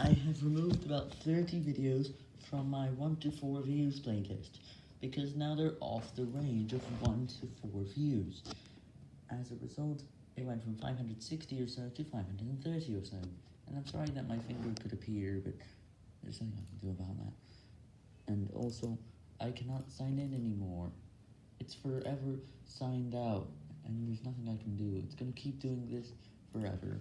I have removed about 30 videos from my 1 to 4 views playlist, because now they're off the range of 1 to 4 views. As a result, it went from 560 or so to 530 or so, and I'm sorry that my finger could appear, but there's nothing I can do about that. And also, I cannot sign in anymore. It's forever signed out, and there's nothing I can do. It's gonna keep doing this forever.